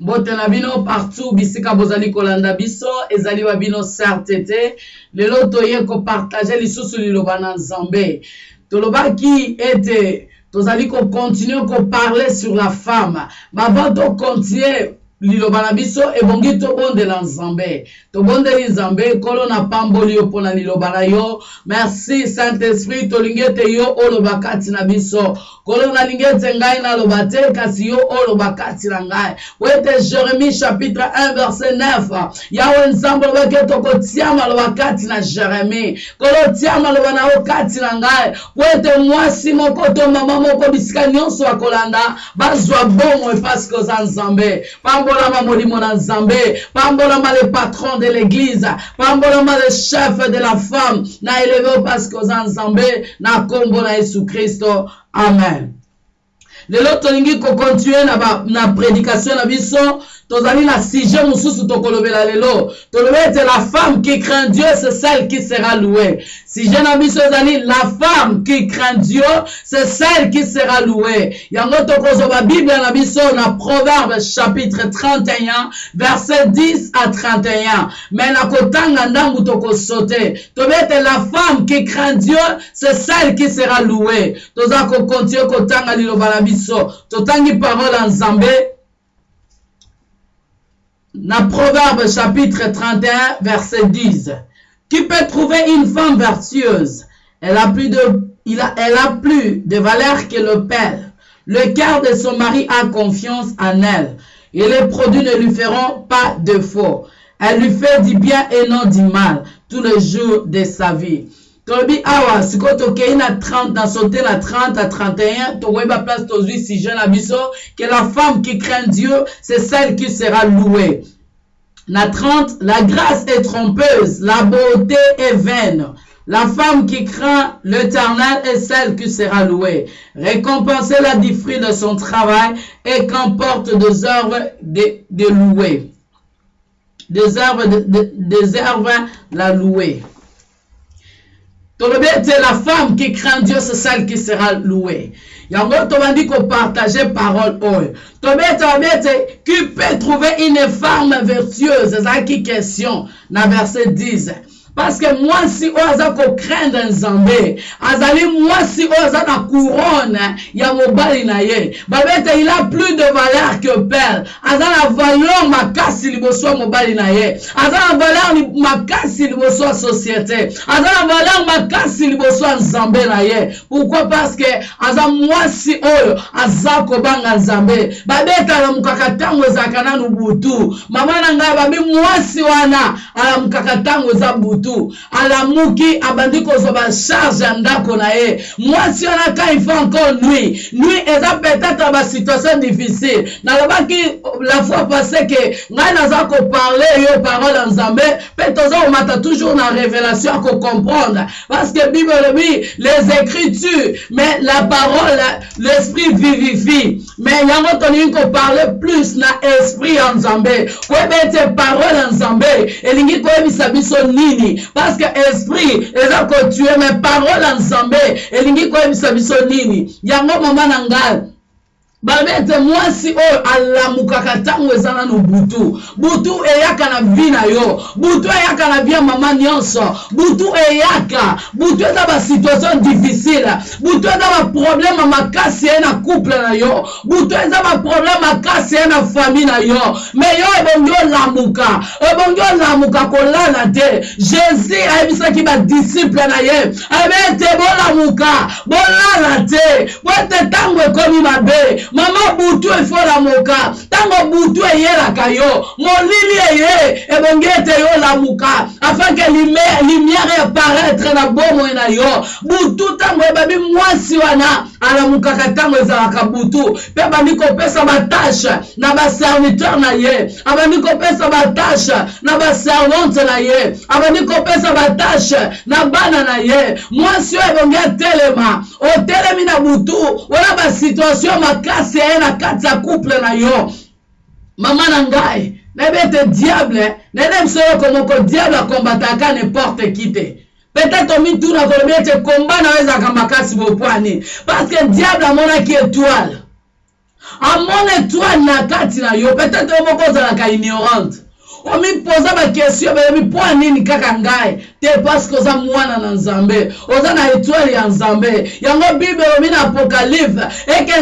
mbote na bino partout bisika bozali kolanda biso ezali wa bino certe te lelo toye kopartage lisusu liloba na nzambe. Tolobaki ete tozali kocontinue koparle sur la femme. Bava tocontinue liloba na biso ebongi tobondela nzambe. Tobondeli nzambe nkolo na pamboli yo mpo na liloba na yo. Merci saint esprit tolingi ete yo oloba kati na biso. Nkolo nalingi ete ngai naloba te kasi yo oloba kati na ngai. Po jérémie chapitre 1 verset 9 yawe nzambe olobaki ete okotia maloba kati na jérémie. Nkolo tia maloba na yo kati na ngai. Po ete mwasi moko to mama moko bisika nyonso ya kolanda bazwa bomoi paske oza nzambe pambolama molimo na nzambe le patron de l'église. Pambolama le chef de la femme. Na o paske oza nzambe na nkombo na yesu kristo amen lelo tolingi kokontinue na, na prédication na biso. Tozali na sujet mosusu tokolobela lelo. Tolobi ete la femme qui craint dieu c'est celle qui sera louée. Sujet na biso ezali la femme qui craint dieu c'est celle qui sera louée. Yango tokozwa bible na biso na proverbe chapitre 31 verset 10 à 31 me na kotanga ndambu tokosote. Tobi ete la femme qui craint dieu c'est celle qui sera louée. Toza kokontinue kotanga liloba na biso totangi parole ya nzambe na Proverbe chapitre 31 verset 10. Qui peut trouver une femme vertueuse? Elle a, plus de, elle a plus de valeur que le père. Le cœur de son mari a confiance en elle. Et les produits ne lui feront pas de faux. Elle lui fait du bien et non du mal tous les jours de sa vie. Tolobi awa sikoyo tokei na 30 na sauté na 30 à 31 tokoyeba place tozwi sujet na biso que la femme qui craint dieu c'est celle qui sera louée na 30 la grâce est trompeuse la beauté est vaine la femme qui craint l'éternel est celle qui sera louée. Récompensez-la du de son travail et qu'emporte des œuvres de, de louer. Des œuvres de, de, des œuvres la louer. La femme qui craint dieu c'est celle qui sera louée. Yango tobandi kopartage parole oyo tobi ete babi qui peut trouver une femme vertueuse? Ezalaki question na verset 10 parce que mwasi oyo aza kocraindre nzambe azali mwasi oyo aza na couronne ya mobali na ye babi il a plus de valeur que père. Aza na valeur makasi liboso mobali na ye. Aza na valeur makasi liboso ya société. Aza na valeur makasi liboso ya nzambe na ye. Pourquoi? Parce que aza mwasi oyo aza kobanga nzambe. Babi ete alamukaka ntango ezalaka nanu butu. Mama na babi mwasi wana alamukaka ntango eza butu. Alamuki abandi kozwa basharge ya ndako na ye. Mwasi wana ka il faut encore nuit. Nuit eza peut-être basituation difficile. Nalobaki la fois passé ke ngai naza koparle yo parole ya nzambe mpe toza komata toujours na révélation ya kocomprendre parce que bible les écritures mais la parole l'esprit vivifie. Mais yango tolingi koparle plus na esprit ya nzambe koyeba ete parole ya nzambe elingi koyebisa biso nini. Parce que esprit eza kotue me parole ya nzambe elingi koyebisa biso nini. Yango mama na ngai babi ete mwasi oyo alamukaka ntango eza nano butu. Butu eyaka na vi na yo. Butu eyaka na vi ya mama nyonso. Butu eyaka. Butu eza basituation difficile. Butu eza baproblème makasi ye na couple na yo. Butu eza baproblème makasi ye na famille na yo. Me yo ebongi olamuka. Ebongi olamuka kolala te. Jésus ayebisaki badisiple na ye. Ayebi ete bolamuka. Bolala te. Po ete ntango ekomi mabe mama butu efolamuka ntango butu eyelaka yo molili eye ebongi ete yo olamuka afin ke lumière eparaître na bomoi na yo. Butu ntango ebabi mwasi wana alamukaka ntango ezalaka butu. Mpe abandi kopesa batashe na baserviteur na ye. Abandi kopesa batashe na baservante na ye. Abandi kopesa batashe na bana na ye. Mwasi oyo ebongi atelema. Otelemi na butu. Wana basituation makasi eye na kati couple na yo. Mama na ngai nayebi ete diable nayebi biso yoko moko diable akombataka n'importe qui te peut-être omituna kolobi ete komba na yo ezalaka makasi bopwani. Parce que diable amonaki étoile. Amona étoile na kati na yo. Peut-être moko ozalaka ignorante omipoza bakestio beyebi mpo nini kaka ngai te parceke oza mwana na nzambe. Oza na étoile ya nzambe. Yango bible elobi na apocalypse eke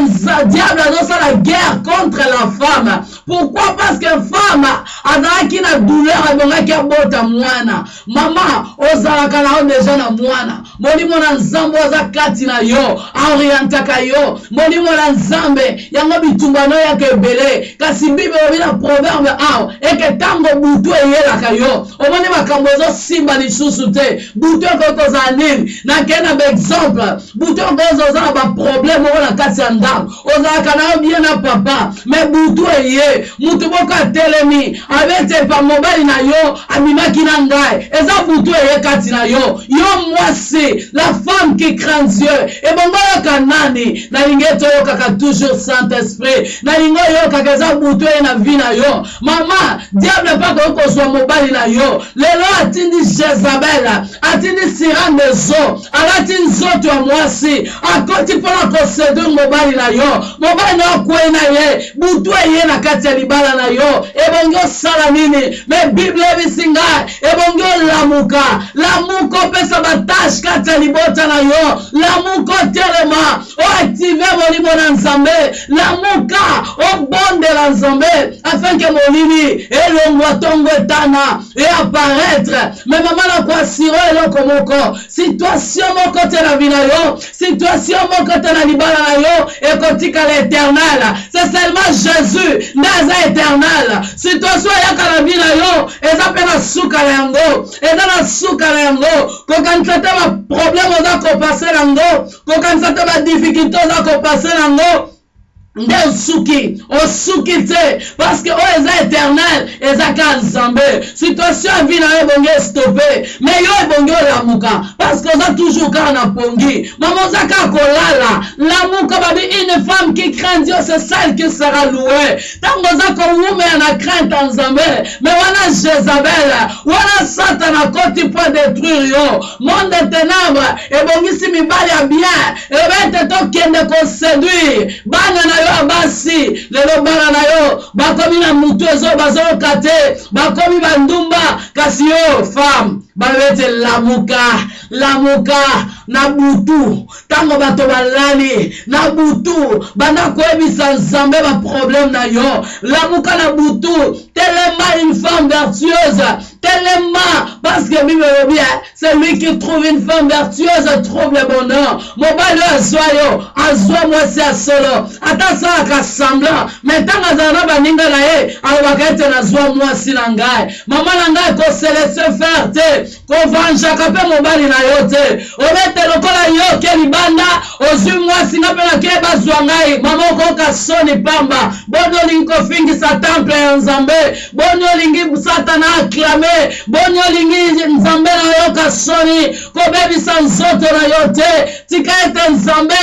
diable azosala guerre contre la femme. Pourquoi? Parce que femme azalaki na douleur ebongaki abota mwana. Mama ozalaka na yo deja na mwana. Molimo na nzambe oza kati na yo aorientaka yo. Molimo na nzambe yango bitumba noyaka ebele. Kasi bible elobi na proverbe awa eke ntango butu eyelaka yo. Omoni makambo ezosimba lisusu te. Butu ekoki kozala nini? Nakei na baexemple. Butu ekoki oza na baproblème na kati bien na papa. Me butu eye. Mutu moko atelemi. Abetepa mobali na yo abimaki na eza butu eye kati na yo. Yo mwasi la femme qui craint dieu. Ebongo oyoka nani? Nalingi ete oyokaka toujours saint esprit nalingi oyokaka eza butu eye na vi na yo. Mama diable mpe akoki kozwa mobali na yo. Lelo atindi jezabel atindi sirane zo alati nzoto ya mwasi akoti mpona koseduire mobali na yo. Mobali na yo akwei na ye butu eye na kati ya libala na yo. Ebongi osala nini? Me bible ebisi ngai ebongi olamuka. Lamuka opesa batashe kati ya libota na yo. Lamuka otelema oactive molimo na nzambe. Lamuka obondela nzambe afin ke molili elongwa ntongo etana eapparaître me mama na koasiro eloko moko. Situation moko te na vi na yo. Situation moko te na libala na yo. Ekotikala éternel c'est seulement jésus nde aza éternel. Situation eyaka na vi na yo. Eza mpe na suka na yango. Eza na suka na yango. Kokanisa te baproblème oza kopase nango kokanisa te badifficulté oza kopase nango nde osuki osuki te parceke oyo eza éternel eza ka situation ya vi na yo ebongi estope me yo ebongi olamuka parceke oza toujours na pongi. Mama oza kaka kolala lamuka babi une femme qui craint dieu c'est celle qui sera na crainte me wana jezabel wana satan akoti mpo détruire yo. Monde ténèbre ebongisi bien na yo ya basi lelo bana na yo bakomi na mutu ezo bazoyoka te bakomi bandumba kasi yo femme babete lamuka lamuka na butu. Ntango bato balali na butu. Banda koyebisa nzambe baproblème na yo. Lamuka na butu. Telema une femme vertueuse. Telema parce que bible elobi celui qui trouve une femme vertueuse trouve le bonheur. Mobali oyo azwa yo azwa mwasi ya solo. Ata asalaka semblant. Me ntango azala na baninga na ye alobaka ete nazwa mwasi na ngai. Mama na ngai koselese faire te. Kovanjaka mpe na yo te obete lokola yo ke libanda ozwi mwasi nga mpe nake bazwa ngai mama okoyoka soni pamba. Boni olingi kofingisa temple ya nzambe boni olingi satana aklame boni olingi nzambe na yoka soni kobebisa nzoto na yo te. Tika ete nzambe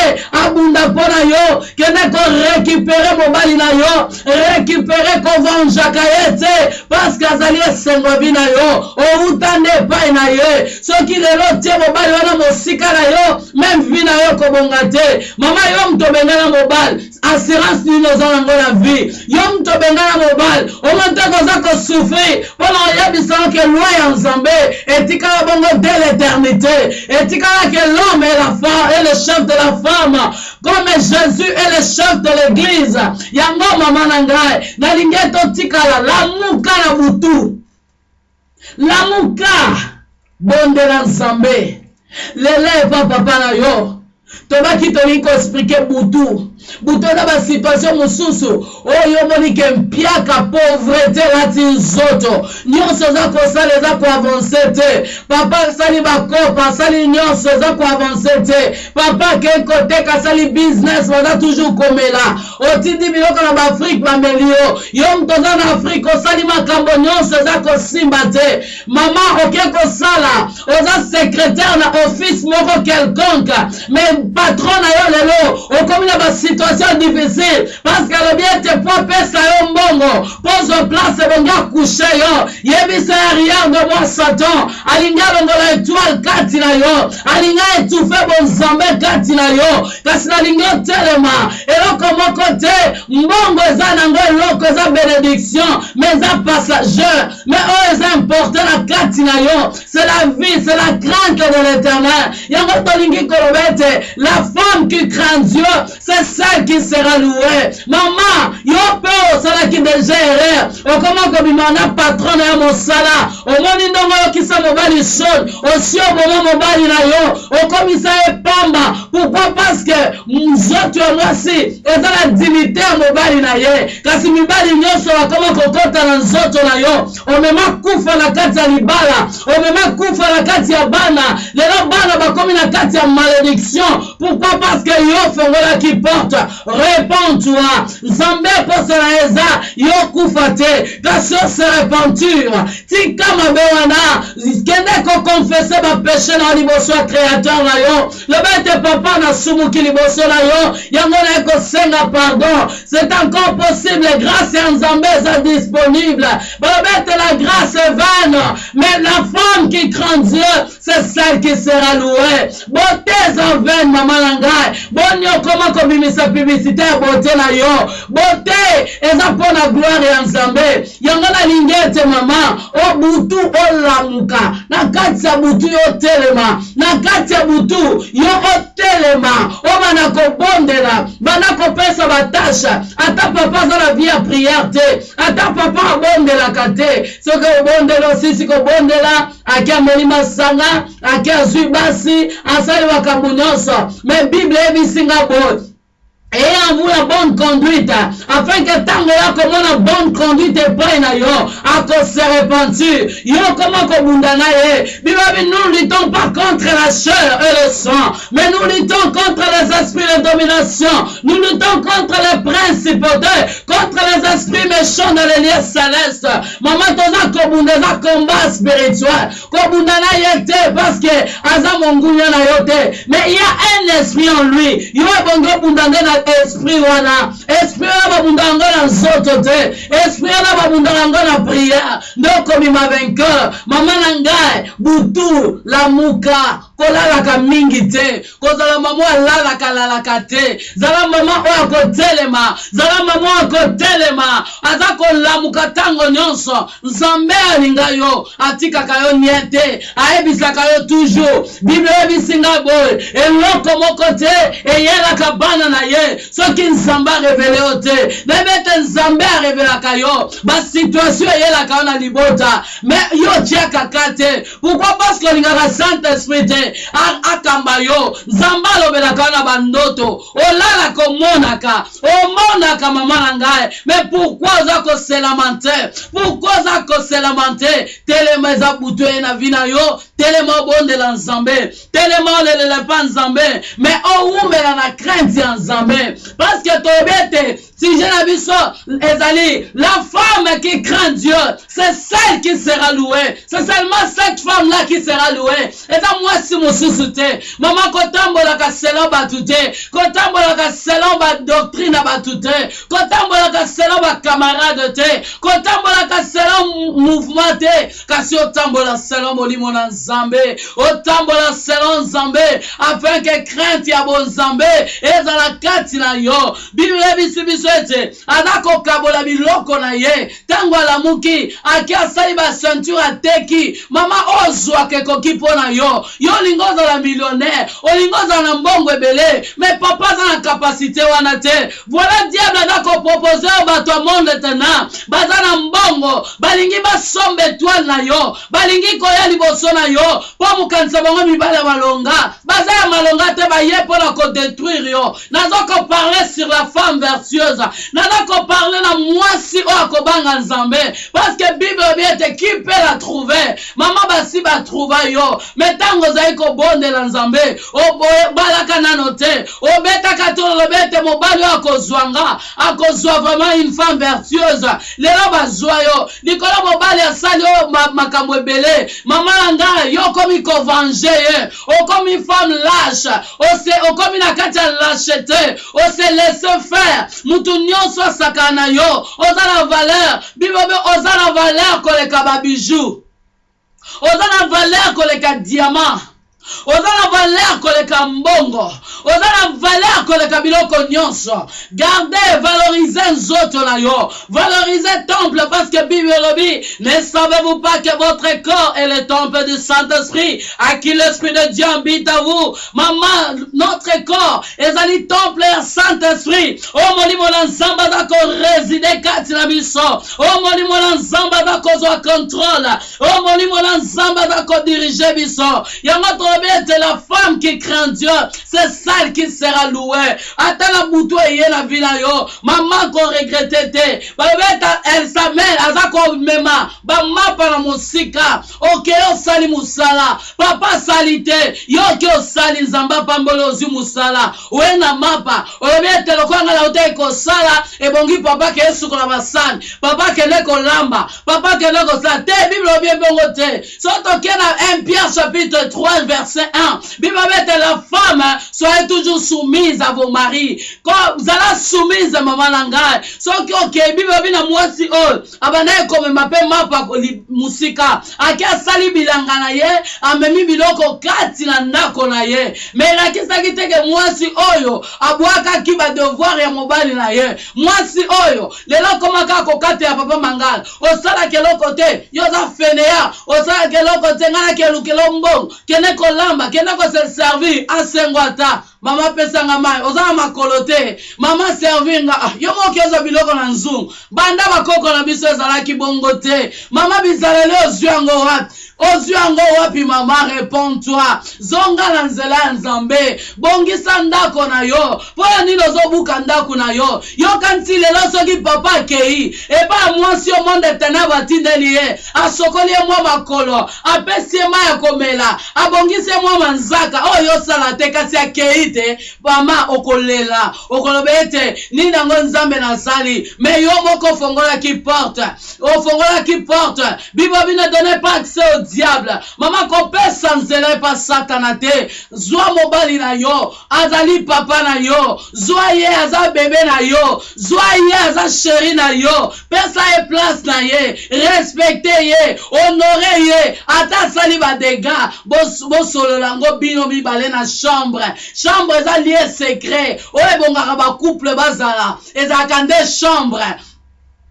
abunda mpo na yo kende korekipere mobali na yo rekipere kovanjaka ye te parceke azali esengo vi na yo outa nde epai na ye. Soki lelo tie mobali wana mosika na yo meme vi na yo kobonga te. Mama yo moto obengana mobali assurance nini oza nango na vie? Yo moto obengana mobali omoteka oza kosouffrir mpona oyebisaka ke loi ya nzambe etikala bongo de l'éternité. Etikala ke l'homme et la femme et le chef de la femme. Comme jésus est le chef de l'église. Yango mama na ngai nalingi totikala lamuka na butu. Lamuka bondela nzambe epa papa na yo. Tobaki tolingi koexplike butu butu eza basituation mosusu. Oyo omonike mpiaka pauvrete elati nzoto nyonso eza kosala eza koavanse te. Papa asali bakopa asali nyonso eza koavanse te. Papa akei koteka asali business baza toujours komela otindi biloko na baafrike bameli yo yo moto oza na afrike osali makambo nyonso eza kosimba te. Mama okei kosala oza secrétaire na office moko quelconque. Mais patron na yo lelo okomi na basi situation difficile. Parce que alobi ete po apesa yo mbongo pozo place ebongi akushe yo. Yebisa arrière de moi satan. Alingi alongola étoile kati na yo. Alingi aetufe bonzambe kati na yo. Kasi nalingi otelema eloko moko te mbongo eza nango eloko eza bénédiction. Mais eza passager mais oyo eza important na kati na yo. C'est la vie c'est la crainte de l'éternel. Yango tolingi koloba ete la femme qui craint dieu c'est celle qui sera louée mama yo mpe osalaki déjà erreur okoma kobima na patron na yo mosala. Omoni ndongo oyokisa mobali shone osi oboma mobali na yo. Okomisa ye pamba. Pourquoi? Parce que nzoto ya mwasi eza na dignité ya mobali na ye. Kasi mibali nyonso bakoma kokɔta na nzoto na yo. Omema kufa na kati ya libala. Omema kufa na kati ya bana. Lelo bana bakomi na kati ya malédiction. Pourquoi? Parce que yo ofungolaki porte réponds-toi nzambe poso na eza yo kufa te. Kasi ose repenture. Tika mabe wana kende kokonfese bapeshe na liboso ya créateur na yo. Loba ete papa nasumuki liboso na yo. Yango naye kosenga pardon. C'est encore possible. Grâce ya nzambe eza disponible. Baloba la grâce est vaine. Mais la femme qui craint dieu c'est celle qui sera louée. Bote eza vaine mama na ngai boni okoma kobimisa publicité ya bote na yo. Bote eza mpo na gloire ya nzambe. Yango nalingi ete mama. Obutu olamuka na kati ya butu yo otelema na kati ya butu yo otelema obana kobondela bana kopesa batashe ata papa aza na vie ya priere te. Ata papa abondelaka te. Soki obondela osisi kobondela ake ameli masanga ake azwi basi asali makambo nyonso me bible eyebisinga boye vous la bonne conduite afin que ntango ya komona bonne conduite epai na yo akose repentir yo koma kobunda na ye bilobi nous luttons pas contre la chair et le sang mais nous luttons contre les esprits de domination. Nous luttons contre les principautés contre les esprits méchants dans les lieux célestes. Mama toza kobunda eza combat spirituel. Kobunda na ye parce que aza mongunya na yo te mais il y a un esprit en lui. Yo ebongi obunda nde na esprit wana. Esprit wana babundaka yango na nzoto te esprit wana babundaka yango na priere nde okomima vainqueur mama na ngai butu lamuka kolalaka mingi te. Kozala mama oyo alalaka lalaka te. Zala mama oyo akotelema. Zala mama oyo akotelema. Aza kolamuka ntango nyonso. Nzambe alinga yo. Atikaka yo nie te. Ayebisaka yo toujours. Bible eyebisinga boye. Eloko moko te eyelaka bana na ye. Soki nzambe arevele yo te. Nayebi ete nzambe arevelaka yo basituation eyelaka yo na libota. Me yo tiakaka te. Pourquoi? Parce que olingaka saint esprit akamba yo. Nzambe alobelaka na bandoto. Olalaka omonaka omonaka mama na ngai. Me pourkui oza koselama te pourkui oza koselama te telema eza butu na vi yo. Telema obondela nzambe. Telema olelela epa nzambe. Me owumbela na crainte ya nzambe. Parce que toyebi ete sujet na biso ezali la femme qui craint Dieu c'est celle qui sera louée. C'est seulement cette femme là qui sera louée. Eza mwasi mosusu te mama kotambolaka selon bato te kotambolaka selon badoctrine na bato te kotambolaka selon bacamarade te kotambolaka selon mouvement te kasi otambola selon molimo na nzambe otambola selon nzambe afin ke crainte ya bonzambe ezala kati na yo. Bible ebisi biso ete aza kokabola biloko na ye. Ntango alamuki aki asali bacenture ateki mama ozwaka ekoki mpo na yo. Yo olingi ozala millionnaire olingi ozala na mbongo ebele. Me papa aza na kapasité wana te. Voilà diable aza kopropose oyo bato ya monde tena. Baza na mbongo balingi basomba etoile na yo. Balingi koya liboso na yo. Mpo mokanisa bango mibale ya malonga. Baza ya malonga te baye mpona kodétruire yo. Naza koparle sur la femme vertueuse vertueuse naza koparle na mwasi oyo akobanga nzambe. Parceke bible obi ete la trouve mama basi batrouva yo. Me ntango ozali kobondela nzambe obalaka nano te obetaka to olobi ete mobali oyo akozwanga akozwa vraiment une femme vertueuse. Lelo bazwa yo. Likolo mobali asali oyo makambo ebele. Mama na ngai yo okomi kovange ye. Okomi femme lâche. Okomi na kati ya lâche te ose laisse faire mutu nyonso asakana na yo oza na valeur. Bible oza na valeur koleka babiju oza na valeur koleka diamant oza na valeur koleka mbongo. Oza na valeur koleka biloko nyonso. Garde valorize nzoto na yo. Valorize temple parce que bible elobi ne savez-vous pas que votre corps est le temple du saint-esprit à qui l'esprit de dieu habite à vous? Mama notre corps ezali temple ya saint-esprit. O molimo na nzambe aza koréside kati na biso. O molimo na nzambe aza kozwa contrôle. O molimo na nzambe aza kodirige biso. Yango ete la femme qui craint dieu c'est celle qui sera louée. Ata na butu eye na vi na yo mama koregrete te balobi ete elsamel aza komema bamapa na mosika oke osali mosala papa asali te yo oke osali nzambe apamboli ozwi mosala oye na mapa olobi ete lokwanga na otei kosala ebongi papa ke esukola basani papa kende kolamba papa kende kosala te bible obi ebongo te so toke na 1 pierre chapitre 3 verset 1 bible obi ete la femme soyez toujours soumise à vos maris. Zala soumise mama na ngai soki okei bible obi na mwasi oyo abanda ekomema mpe mapa mosika ake asali bilanga na ye? Amemi biloko kati na ndako na ye. Me elakisaki teke mwasi oyo abwakaki badevoir ya mobali na ye? Mwasi oyo lelo okomaka kokata ya papa mangala osalaka eloko te yo oza feneya osalaka eloko te ngai nakelukelo mbongo? Kende kolamba kende koseservir asengo ata mama apesanga mai oza na te. Mama servinga ah, yo moki biloko na nzungu. Banda bakoko na biso ezalaki bongo te. Mama bizaleli ozwi yango wapi? Ozwi yango wapi mama? Réponds-toi zonga na nzela nzambe. Bongisa ndako na yo. Mpo ya nini ozobuka ndako na yo? Yoka nti lelo soki papa akei. Epai mwasi yo monde ténèbre atindeli ye. Asokoli mwa makolo. Apesi ye mai ya komela. Abongisi ye mwa manzaka. Oyo yosala te kasi akei te mama okolela okoloba ete nini yango nzambe nasali me yo moko ofongolaki porte ofongolaki porte bibo bino donne pas accès au diable mama kopesa nzela epa satana te zwa mobali na yo azali papa na yo zwa ye aza bebe na yo zwa ye aza sheri na yo pesa ye place na ye respecte ye honore ye ata asali badega bosolola yango bino mibale na chambre chambre eza lie secret. Oyo ebongaka bacouple bazala ezalaka nde chambre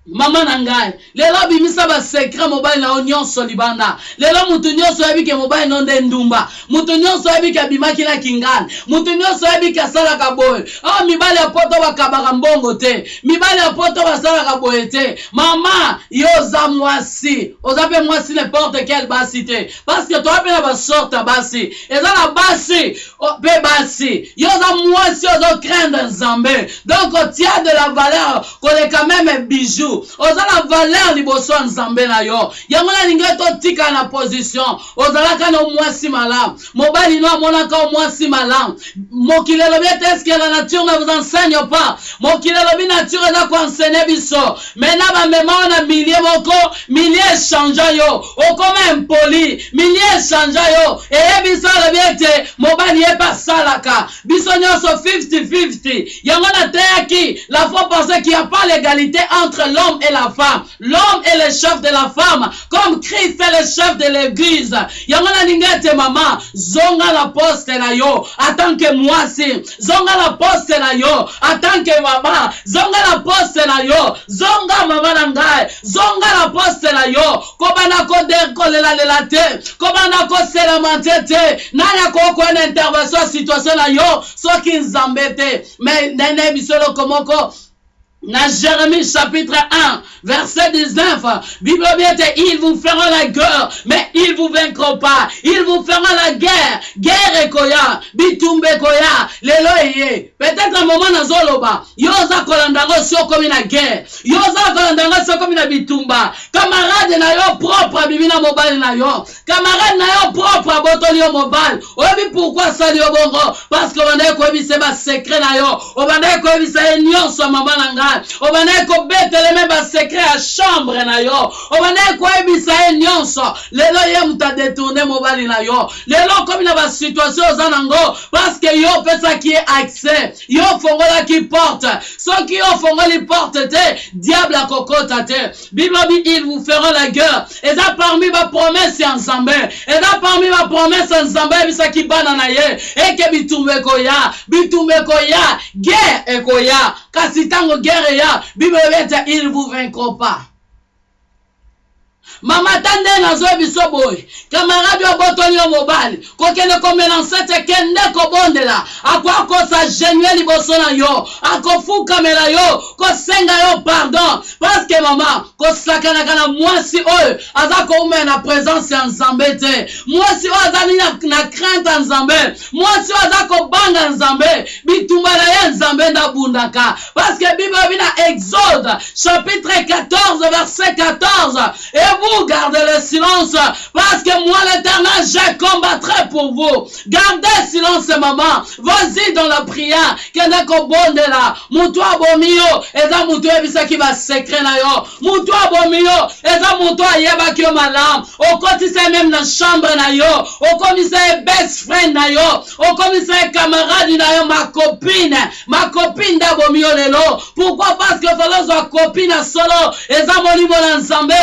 mama na ngai lelo abimisa basekret mobali na yo nyonso libanda. Lelo mutu nyonso oyebi ke mobali no nde ndumba. Mutu nyonso oyebi ke abimaki na kingana mutu nyonso oyebi ke awa mibali ya poto bakabaka mbongo te. Mibali ya poto te. Mama yo oza mwasi. Oza mpe mwasi n'importe quel basi te. Parceke toza mpe na basorte ya basi. Eza na basi. Mpe basi. Yo mwasi ozocraindre nzambe. Donc otia de la valeur koleka meme bijou oza na valeur liboso nzambe na yo. Yango nalingi totika na position. Ozalaka na mwasi malamu mobali no amonaka o mwasi malamu mokili elobi ete eske la nature ne vous enseigne pas. Mokili elobi nature eza koenseigne biso. Maintenant bamema o na milie moko milie echangea yo. Okoma impoli milie echangea yo. Eyebi biso alobi ete mobali ye mpe asalaka biso nyonso 50-50 yango nateyaki la fois pensé qu'il y a pas l'égalité entre l'homme et la femme. L'homme est le chef de la femme. Comme christ est le chef de l'église. Yango nalingi ete mama. Zonga na poste na yo. Atanke mwasi zonga na poste na yo. Atanke mama. Zonga na poste na yo. Zonga mama na ngai. Zonga na poste na yo. Kobanda kolelalela te. Kobanda koselamante te nani akokoya na intervention situation na yo. Soki nzambe te. Me nene biso eloko moko Dans Jérémie chapitre 1, verset 19, Bible bien ils vous feront la guerre, mais ils vous vaincront pas. Ils vous feront la guerre. Guerre ekoya, bitumbe koya, lelo eye. Peut-être un moment na zoloba, yoza kolandango sio komi na guerre. Yoza kolandango sio komi na bitumba. Camarade na yo propre bibina mobile na yo. Camarade na yo propre botoli yo mobile. Oyebi pourquoi sali yo bongo? Parce que on koyebisa ba secret na yo. Obanda koyebisa ye nyonso mama na ngai. obandaki kobeteleme basekre ya chambre na yo. Obandaki koyebisa ye nyonso. Lelo ye moto adetourne mobali na yo. Lelo okomi na basituation oza nango parceke yo opesaki ye accès. Yo ofongolaki porte. Soki yo ofongoli porte te diable akokota te. Bilobi ils vous feront la guerre. Eza parmi bapromese ya nzambe. Eza parmi bapromese ya nzambe ayebisaki bana na ye. Eke bitumbu ekoya bitumbu ekoya guerre ekoya. Kasi ntango guerre eya bible ete il vous vaincront pas mama ta nde nazwa biso boye kamarade oyo botoli yo mobali kokende komelanse te kende kobondela. Akoakosa genue liboso na yo. Akofukamela yo. Kosenga yo pardon. Parceke mama kosakanaka na mwasi oyo aza koumela na présence ya nzambe te. Mwasi oyo azali na crainte ya nzambe. Mwasi oyo aza kobanga nzambe. Bitumba na ye nzambe ndabundaka. Parceke bible obi na exode chapitre 14 verset 14 et gardez le silence parce que moi l'éternel je combattrai pour vous. Gardez silence maman. Vas-y dans la prière. Kende kobondela motu abomi yo eza motu oyebisaki basekre na yo. Motu abomi yo eza motu ayebaki yo malamu okotisa ye meme na chambre na yo. Okomisa ye best friend na yo. Okomisa ye camarade na yo. Makopine makopine nde abomi yo lelo pourquoi? Parce que falozwa kopine solo. Eza molimo na nzambe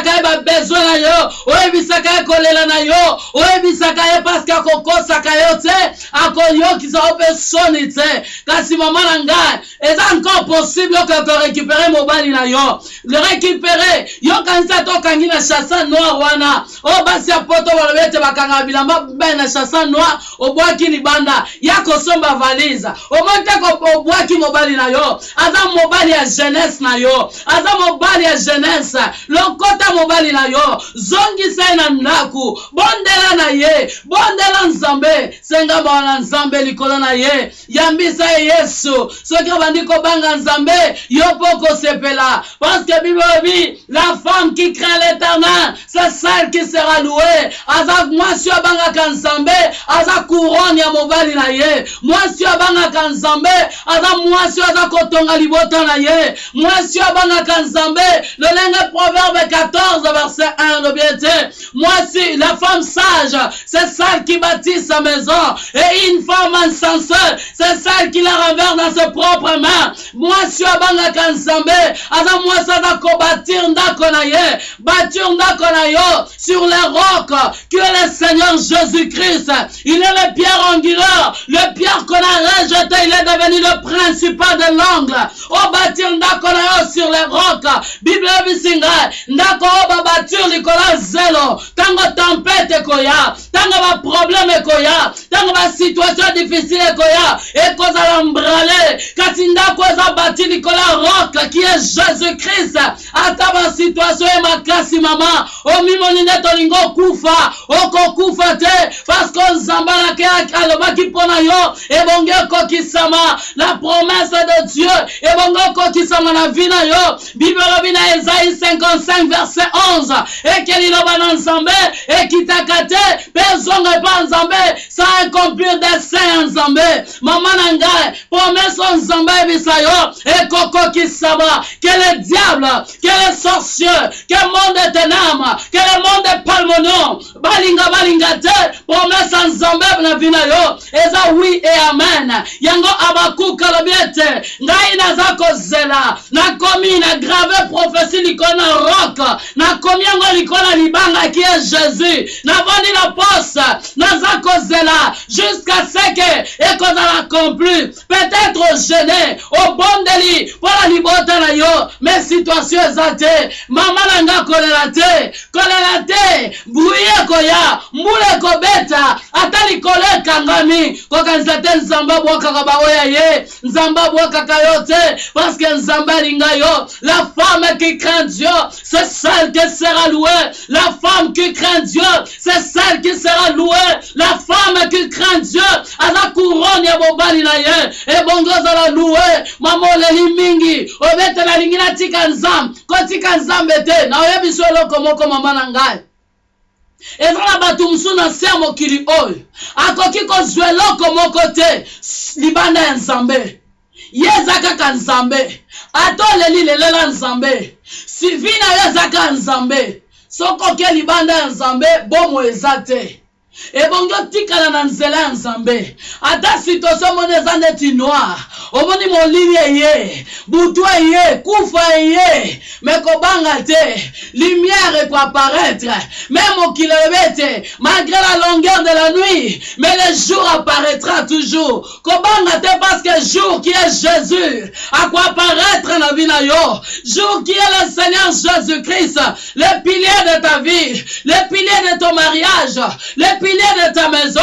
oyebisaka ye babesoin na yo. Oyebisaka ye kolela na yo. Oyebisaka ye parceke akokosaka yo te akoyokisa yo mpe soni te kasi mama na ngai eza encore possible okoki korécupere mobali na yo? Kanisa yokanisa tokangi na chassa noir wana. Oyo basi ya poto balobi ete bakanga bilamba bai na chassa noir. Obwaki libanda ya kosomba valise omoni te obwaki mobali na yo. Aza mobali ya jeunesse na yo. Aza mobali ya jeunesse. Lokota mobali na yo. Zongisa ye na ndako bondela na ye. Bondela nzambe. Senga bawa na nzambe likolo na ye. Yambisa ye yesu. Soki obandi kobanga nzambe yo mpo kosepela. Parce que la femme qui craint l'éternel c'est celle qui sera louée. Aza mwasi oyo abangaka nzambe aza couronne ya mobali na ye mwasi oyo abangaka nzambe aza mwasi oyo aza kotonga libota na ye mwasi oyo abangaka nzambe lolenge proverbe 14 verset 1 lobi ete mwasi la femme sage c'est celle qui bâtit sa maison. Et une femme insensée c'est celle qui la renverse dans ses propres mains mwasi oyo abangaka nzambe aza mwasi aza kobatir ndako na ye batir ndako na yo sur les rocs. Que le Seigneur Jésus-Christ il est le pierre angulaire le pierre qu'on a rejeté il est devenu le principal de l'angle. O batir ndako na yo sur les rocs. Bible ebisi ngai ndako oyo babatir likolo zelo. Ntango tempete ekoya ntango baproblème ekoya ntango basituation difficile ekoya ekozala mbrale kasi ndako eza bati likolo ya roc qui est jésus-christ. Ata basituation ye makasi mama omimoni nde tolingi okufa okokufa te parceke nzambe alake alobaki mpo na yo ebongi ekokisama la promesse de dieu ebongi ekokisama na vi na yo. Bible elobi na ezai 55 verset 11 eke liloba na nzambe ekitaka te mpe ezonga epa nzambe sa accomplir dessein ya nzambe mama na ngai promese oyo nzambe ayebisa yo ekokokisama que le diable que les sorcieux que le monde de ténèbres que le monde de palmonon balinga balinga te promese ya nzambe na vi na yo. Eza wi e amen. Yango abakuka alobi ete ngai naza kozela. Nakomi na grave prophétie likolo na roke nakomi yango likolo libanga ki ye jésus. Navandi na poste naza kozela jusqu'à ce que ekozala accompli peut-être gene obondeli mpo na libota na yo me situation eza te mama na nga kolela te kolela te bruye ekoya mbula ekobeta ata likolo ekangami kokanisa te nzambe abwakaka baoya ye nzambe abwakaka yo te parce que nzambe yo la femme qui craint Dieu c'est celle qui sera louée. La femme qui craint Dieu c'est celle qui sera louée la femme qui craint Dieu. Aza couronne ya mobali na ye. Ebongo ozala loué. Mama oleli mingi. Obetela alingi natika nzambe kotika nzambe te na oyebi so eloko moko mama na ngai. Eza na bato mosusu na se ya mokili oyo akoki kozwa eloko moko te libanda ya nzambe. Ye eza kaka nzambe. Ata oleli lelela nzambe. Sivi na yo eza kaka nzambe. Soki oke libanda ya nzambe bomo eza te ebongi otikala na nzela ya nzambe. Ata situation moni eza neti noir. Omoni molili eye butu eye kufa eye. Me kobanga te lumière ekoapparaître me mokili ebe te malgré la longueur de la nuit mais le jour apparaîtra toujours. Kobanga te parce que jour qui est jésus akoapparaître na vie na yo? Jour qui est le seigneur jésus christ le pilier de ta vie le pilier de ton mariage le pilier de ta maison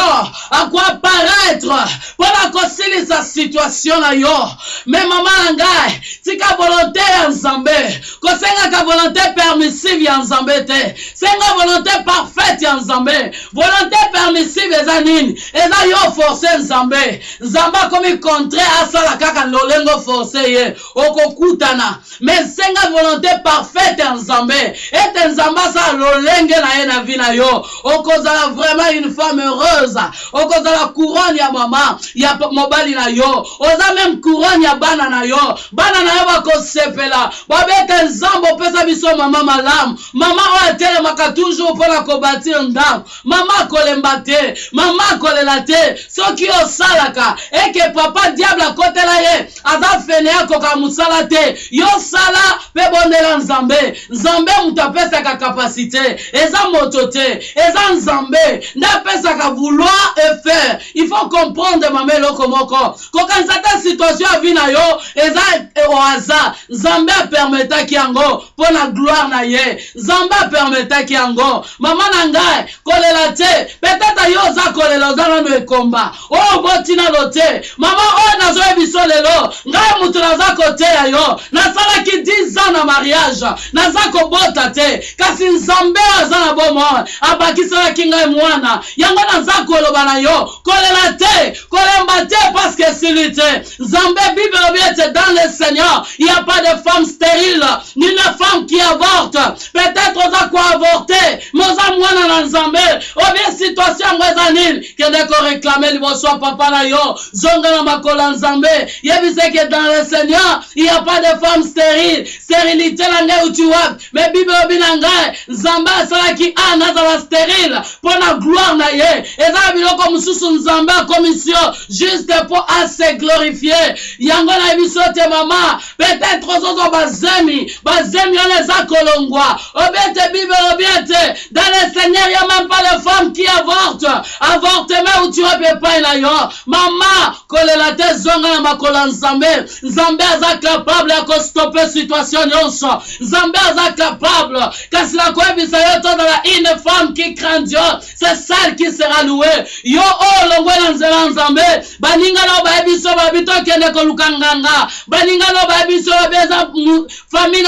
akoapparaître mpona kosilisa situation na yo. Me mama na ngai tika volonté ya nzambe kosengaka volonté permissive ya nzambe te senga volonté parfaite ya nzambe volonté permissive eza nini eza yo force nzambe nzambe akomi contraire asala kaka lolengo force ye. Okokutana me senga volonté parfaite ya nzambe ete nzambe asala lolenge na ye na vi na yo. Okozala vraiment une femme heureuse. Okozala couronne ya mama ya mobali na yo. Oza meme couronne ya bana na yo. Bana na yo bakosepela babete nzambe opesa biso mama malamu. Mama oyo atelemaka toujours mpona kobatir ndambo mama akolemba te mama akolela te. Soki osalaka eke papa diable akotela ye aza fene akoka mosala te. Yo sala mpe bondela nzambe. Nzambe moto apesaka kapasité eza moto te. Eza nzambe nde apesaka vouloir e faire. Il faut comprendre mama eloko moko kokanisa te situation ya vi na yo eza au hasard nzambe apermetaki yango mpo na gloire na ye nzambe apermetaki yango mama na ngai kolela te peut-être yo oza kolela oza nano ekomba oyo botinano te mama oyo nazoyebiso lelo ngai moto naza koteya yo. Nasalaki 10 ans na mariage naza kobota te kasi nzambe oyo aza na bomoi abakiselaki ngai mwana yango naza koloba na yo. Kolela te. Kolemba te parceke esili te. Nzambe bible elobi dans le seigneur. Il n'y a pas de femme stérile ni de femme qui avorte peut-être oza koavorte me oza mwana na nzambe. Obie situation yango eza nini? Kende koreklame liboso ya papa na yo. Zonga na makolo nzambe. Yebisa ke dans le seigneur il a pas de femme stérile. Stérilité na ngai uti wapi me bible elobi na ngai nzambe asalaki ana azala stérile mpo na gloire na ye. Eza na biloko mosusu nzambe akomisio juste mpo ase glorifie yango nayebi so te mama peut-être ozozwa bazemi. Bazemi wana eza kolongwa. Obi ete bible obi ete dans le seigneur ya même pas les femmes qui avorte avortement uti wapi epai na yo mama kolela zonga na makolo ya nzambe nzambe aza capable ya kostope situation nyonso nzambe aza capable kasi nakoyebisa yo tozala une femme qui craint dieu? C'est celle qui sera louée. Yo oyo olongwe na nzela nzambe baninga na tokende koluka nganga baninga na famille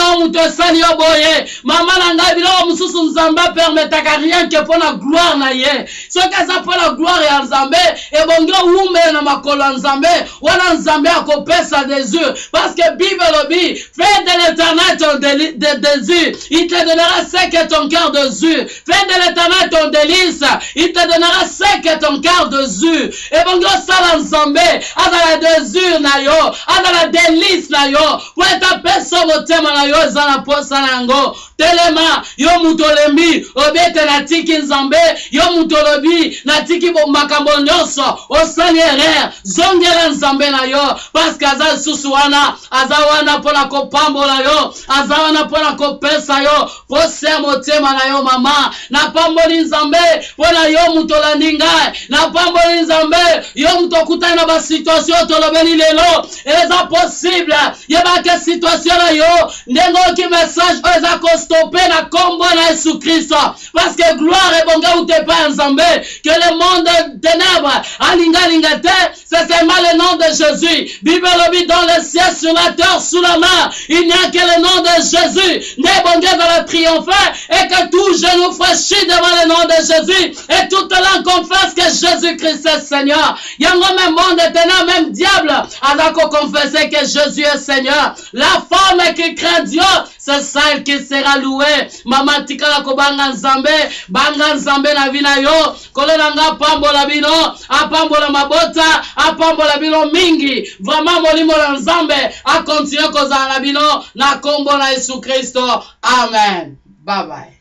na boye. Mama na ngai biloko mosusu nzambe apermetaka rien ke mpo na gloire na ye. Soki eza mpo na gloire ya nzambe ebongi owumbela na makolo nzambe wana nzambe akopesa désir parce que bible elobi fais de l'éternel ton désir il te donnera ce que ton cœur désire fais de l'éternel ton délice. Il te donnera ce que ton cœur désire ebongi osala nzambe azala désir na yo azala délice na yo. Na yo na telema. Yo moto olembi obete natiki nzambe. Yo moto olobi natiki makambo nyonso. Osali erreur zongela nzambe na yo. Parceke aza lisusu wana aza wana mpo na kopambola yo aza wana mpo na kopesa yo. Posea motema na yo mama. Napamboli nzambe mpo na yo moto olandi ngai. Napamboli nzambe yo moto okutani na basituatio tolobeli lelo. Eza posible yebake situatio na yo. Ndenge oyoki message oyo eza kostope na nkombo na yesu kristo parceke gloire ebonge uta epai ya nzambe que le monde ténèbre. Alingalinga te c'est seulement le nom de jésus. Bible dans le ciel sur la terre sous la main il n'y a que le nom de jésus. Nde ebonge ezala triompher et que tout genou fléchit devant le nom de jésus et toute langue confesse que jésus christ est seigneur. Yango même monde ténèbre même diable aza koconfesse que jésus est seigneur. La femme qui craint dieu c'est celle qui sera louée mama tikala kobanga nzambe banga nzambe na vi na yo. Kolo na nga apambola bino apambola mabota apambola bino mingi. Vraiment molimo na nzambe akontinue kozala na bino. Na nkombo na yesu kristo. Amen. Bye bye